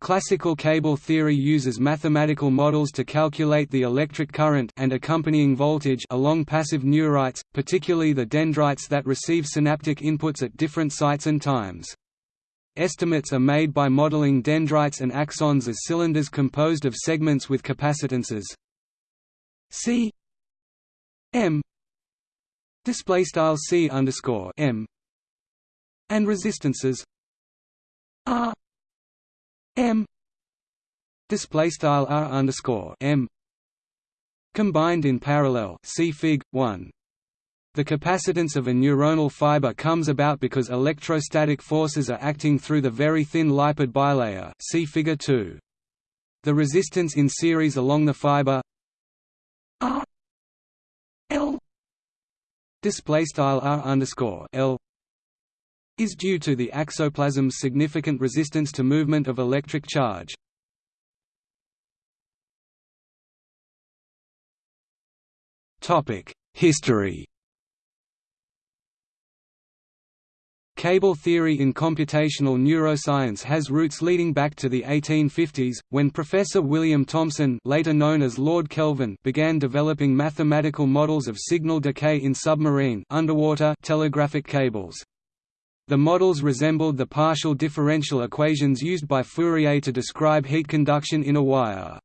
Classical cable theory uses mathematical models to calculate the electric current and accompanying voltage along passive neurites, particularly the dendrites that receive synaptic inputs at different sites and times. Estimates are made by modeling dendrites and axons as cylinders composed of segments with capacitances C M display style C underscore M and resistances R M display style R underscore M combined in parallel see Fig. 1 the capacitance of a neuronal fiber comes about because electrostatic forces are acting through the very thin lipid bilayer see figure 2 the resistance in series along the fiber R L display style R underscore L is due to the axoplasm's significant resistance to movement of electric charge. History Cable theory in computational neuroscience has roots leading back to the 1850s, when Professor William Thomson later known as Lord Kelvin began developing mathematical models of signal decay in submarine underwater telegraphic cables. The models resembled the partial differential equations used by Fourier to describe heat conduction in a wire.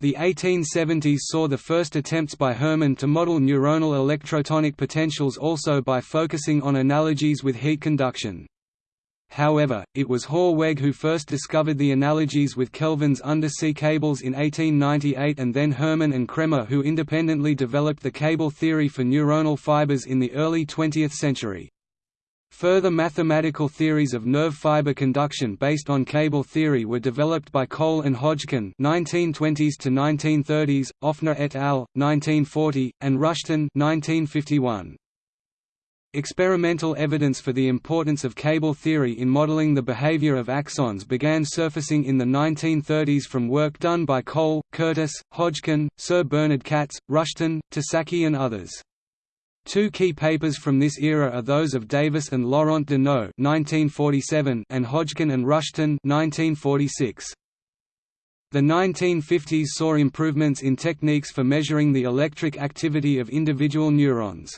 The 1870s saw the first attempts by Hermann to model neuronal electrotonic potentials also by focusing on analogies with heat conduction. However, it was Hoorweg who first discovered the analogies with Kelvin's undersea cables in 1898 and then Hermann and Cremer who independently developed the cable theory for neuronal fibers in the early 20th century. Further mathematical theories of nerve fiber conduction based on cable theory were developed by Cole and Hodgkin (1920s to 1930s), Offner et al. (1940), and Rushton (1951). Experimental evidence for the importance of cable theory in modeling the behavior of axons began surfacing in the 1930s from work done by Cole, Curtis, Hodgkin, Sir Bernard Katz, Rushton, Tasaki and others. Two key papers from this era are those of Davis and Lorente de Nó and Hodgkin and Rushton 1946. The 1950s saw improvements in techniques for measuring the electric activity of individual neurons.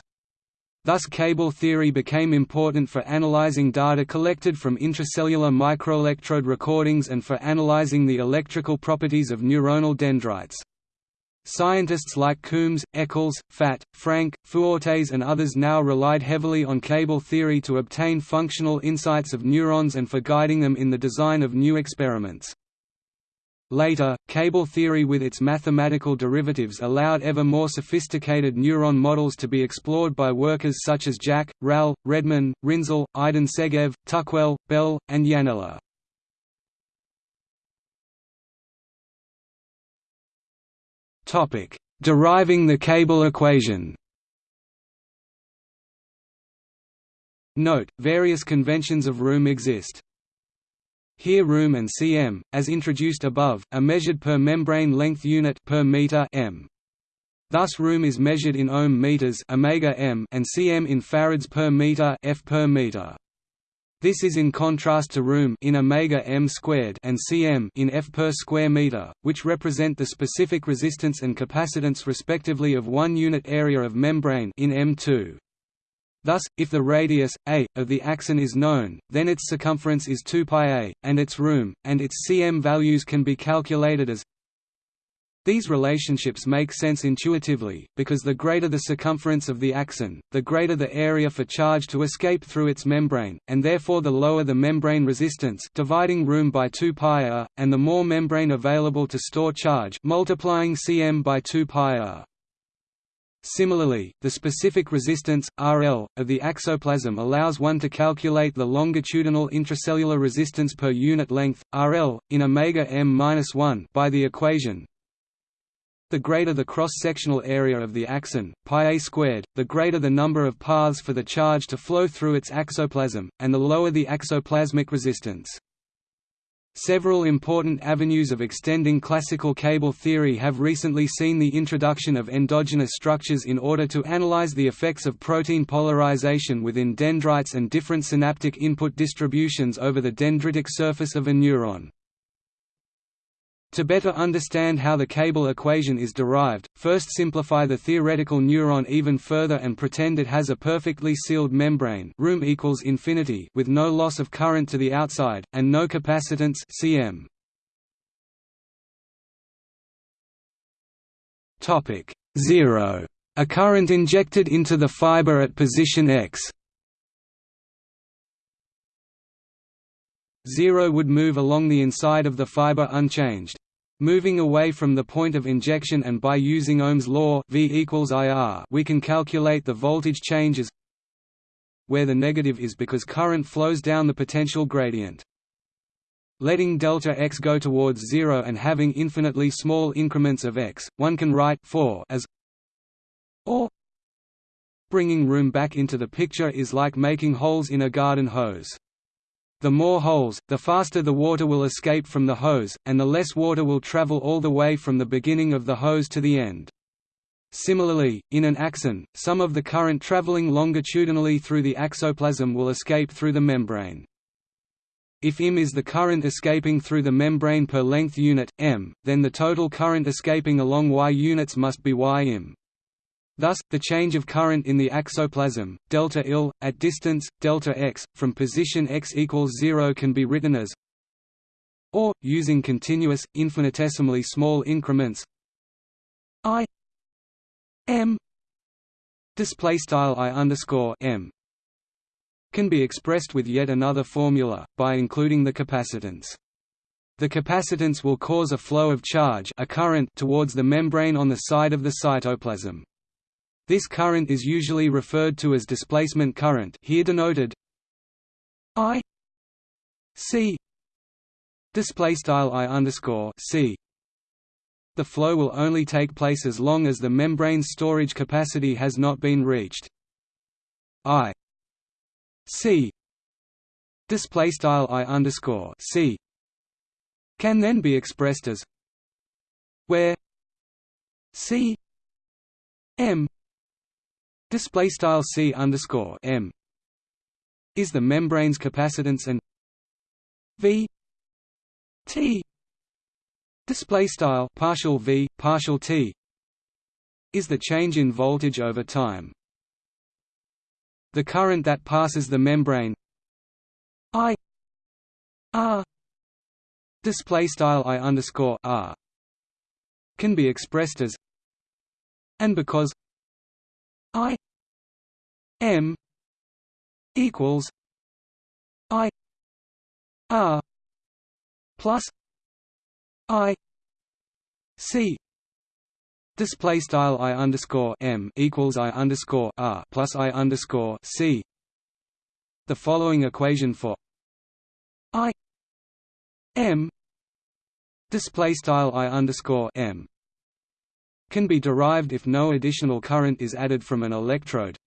Thus cable theory became important for analyzing data collected from intracellular microelectrode recordings and for analyzing the electrical properties of neuronal dendrites. Scientists like Coombs, Eccles, Fatt, Frank, Fuortes and others now relied heavily on cable theory to obtain functional insights of neurons and for guiding them in the design of new experiments. Later, cable theory with its mathematical derivatives allowed ever more sophisticated neuron models to be explored by workers such as Jack, Rall, Redman, Rinzel, Idan Segev, Tuckwell, Bell, and Iannella. Topic: Deriving the cable equation. Note: Various conventions of room exist. Here room and cm, as introduced above, are measured per membrane length unit per meter m. Thus room is measured in ohm meters omega m and cm in farads per meter f per meter. This is in contrast to room in omega m squared and cm in f per square meter, which represent the specific resistance and capacitance respectively of one unit area of membrane in m2. Thus, if the radius a of the axon is known, then its circumference is 2 pi a, and its room and its cm values can be calculated as these relationships make sense intuitively, because the greater the circumference of the axon, the greater the area for charge to escape through its membrane, and therefore the lower the membrane resistance dividing room by 2 pi r, and the more membrane available to store charge multiplying cm by 2 pi r. Similarly, the specific resistance, RL, of the axoplasm allows one to calculate the longitudinal intracellular resistance per unit length, RL, in omega m-1 by the equation the greater the cross-sectional area of the axon, pi a squared, the greater the number of paths for the charge to flow through its axoplasm, and the lower the axoplasmic resistance. Several important avenues of extending classical cable theory have recently seen the introduction of endogenous structures in order to analyze the effects of protein polarization within dendrites and different synaptic input distributions over the dendritic surface of a neuron. To better understand how the cable equation is derived, first simplify the theoretical neuron even further and pretend it has a perfectly sealed membrane room equals infinity with no loss of current to the outside, and no capacitance cm. Topic 0. A current injected into the fiber at position x 0 would move along the inside of the fiber unchanged. Moving away from the point of injection and by using Ohm's law v equals IR, we can calculate the voltage changes where the negative is because current flows down the potential gradient. Letting delta x go towards zero and having infinitely small increments of x, one can write 4 as or bringing room back into the picture is like making holes in a garden hose. The more holes, the faster the water will escape from the hose, and the less water will travel all the way from the beginning of the hose to the end. Similarly, in an axon, some of the current traveling longitudinally through the axoplasm will escape through the membrane. If m is the current escaping through the membrane per length unit, m, then the total current escaping along y units must be ym. Thus, the change of current in the axoplasm, delta Il, at distance, delta x, from position x equals 0 can be written as or, using continuous, infinitesimally small increments i m displaystyle i underscore m can be expressed with yet another formula, by including the capacitance. The capacitance will cause a flow of charge a current towards the membrane on the side of the cytoplasm. This current is usually referred to as displacement current here denoted I C. Display style I underscore C. The flow will only take place as long as the membrane's storage capacity has not been reached. I C. Display style I underscore C. Can then be expressed as where C M display style c underscore m is the membrane's capacitance and v t display style partial v partial t is the change in voltage over time. The current that passes the membrane i r display style i underscore r can be expressed as and because M equals I R plus I C Display style I underscore M equals I underscore R plus I underscore C. The following equation for I M display style I underscore M can be derived if no additional current is added from an electrode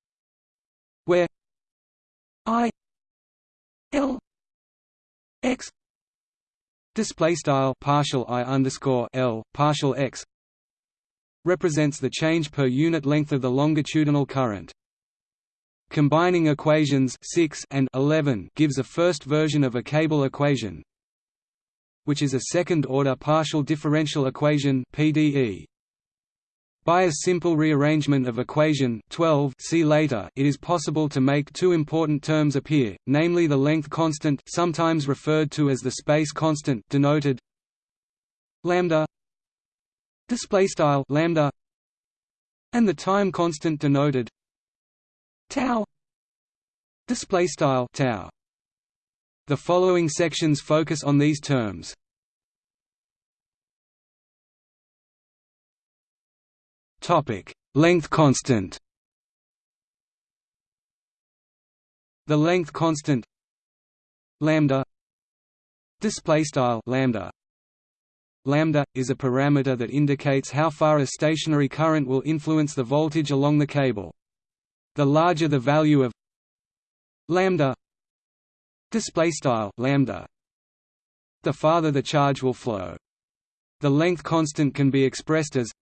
I L X display style partial I underscore L partial X represents the change per unit length of the longitudinal current. Combining equations 6 and 11 gives a first version of a cable equation, which is a second-order partial differential equation (PDE). By a simple rearrangement of equation 12 see later, it is possible to make two important terms appear, namely the length constant sometimes referred to as the space constant denoted lambda displaystyle lambda and the time constant denoted tau displaystyle tau. The following sections focus on these terms Topic: Length constant. The length constant lambda display style lambda lambda is a parameter that indicates how far a stationary current will influence the voltage along the cable. The larger the value of lambda display style lambda the farther the charge will flow. The length constant can be expressed as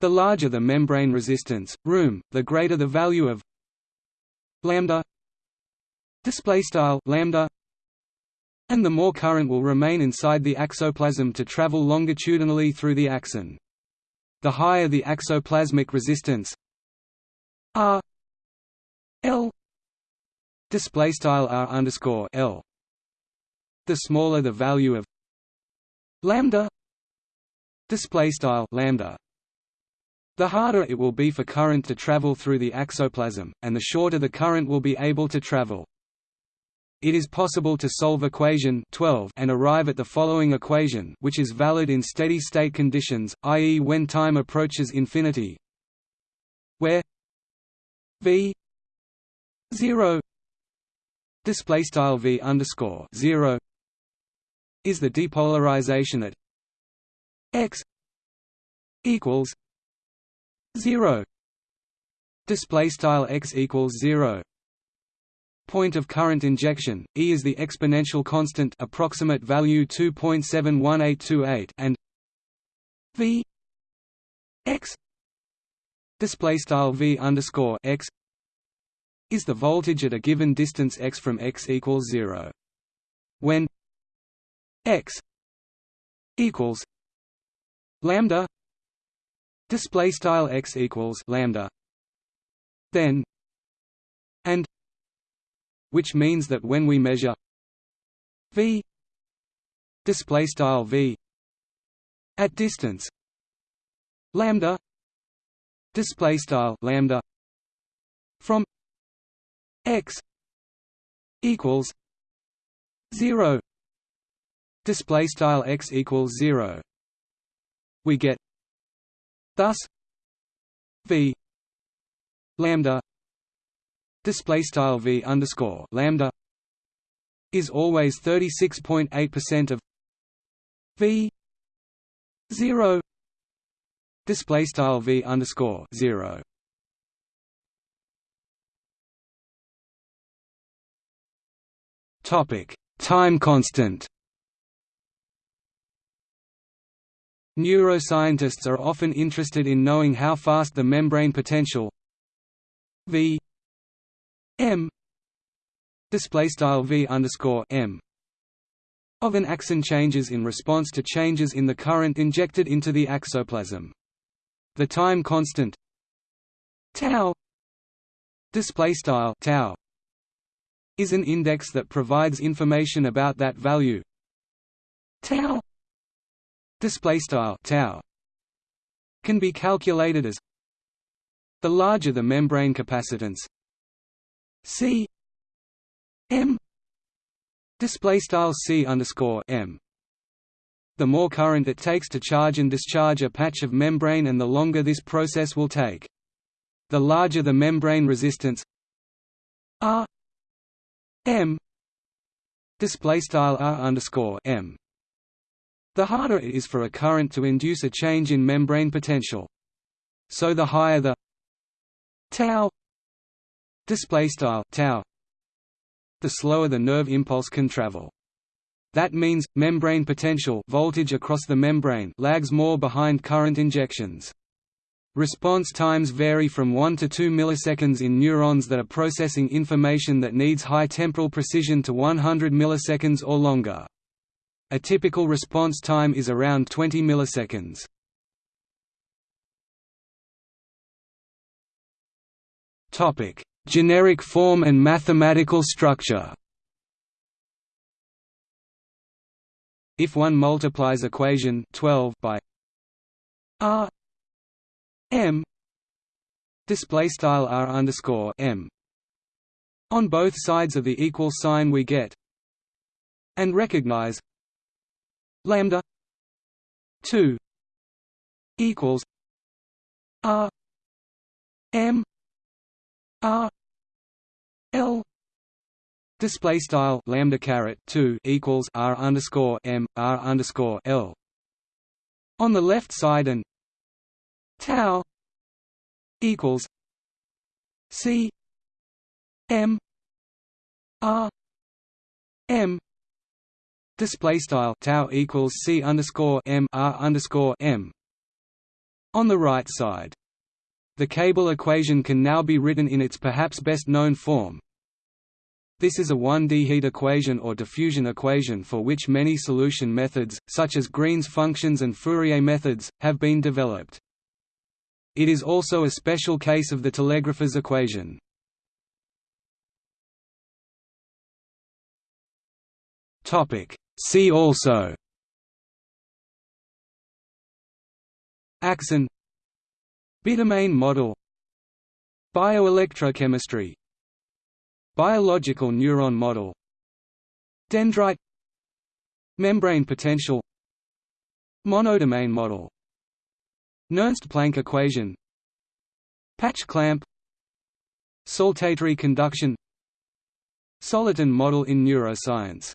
the larger the membrane resistance, room, the greater the value of lambda display style lambda and the more current will remain inside the axoplasm to travel longitudinally through the axon. The higher the axoplasmic resistance R L display style R underscore L the smaller the value of lambda display style lambda the harder it will be for current to travel through the axoplasm and the shorter the current will be able to travel it is possible to solve equation 12 and arrive at the following equation which is valid in steady-state conditions, i.e. when time approaches infinity where v 0 display style v underscore 0 is the depolarization at x equals 0 display style x equals 0 point of current injection, E is the exponential constant approximate value 2.71828 and V x. Display style V underscore x is the voltage at a given distance x from x equals 0. When x equals lambda display style x equals lambda then and which means that when we measure v display style v at distance lambda display style lambda from x equals 0 display style x equals 0 we get thus v lambda display style v underscore lambda is always 36.8 percent of v 0 display style v underscore 0 topic time constant Neuroscientists are often interested in knowing how fast the membrane potential v m display style v underscore m of an axon changes in response to changes in the current injected into the axoplasm. The time constant tau display style tau is an index that provides information about that value tau display style tau can be calculated as the larger the membrane capacitance C M display style C underscore M the more current it takes to charge and discharge a patch of membrane and the longer this process will take. The larger the membrane resistance R M display style R underscore M the harder it is for a current to induce a change in membrane potential. So the higher the tau display style tau the slower the nerve impulse can travel that means membrane potential voltage across the membrane lags more behind current injections Response times vary from 1 to 2 milliseconds in neurons that are processing information that needs high temporal precision to 100 milliseconds or longer. A typical response time is around 20 milliseconds. Topic: Generic form and mathematical structure If one multiplies equation 12 by r m display style r underscore m on both sides of the equal sign we get and recognize lambda 2 equals r m R L display style lambda caret 2 equals R underscore M R underscore L on the left side and tau equals C M R M display style tau equals C underscore M R underscore M on the right side the cable equation can now be written in its perhaps best known form. This is a 1D heat equation or diffusion equation for which many solution methods, such as Green's functions and Fourier methods, have been developed. It is also a special case of the telegrapher's equation. See also. Axon Bidomain model. Bioelectrochemistry. Biological neuron model. Dendrite. Membrane potential. Monodomain model. Nernst-Planck equation. Patch clamp. Saltatory conduction. Soliton model in neuroscience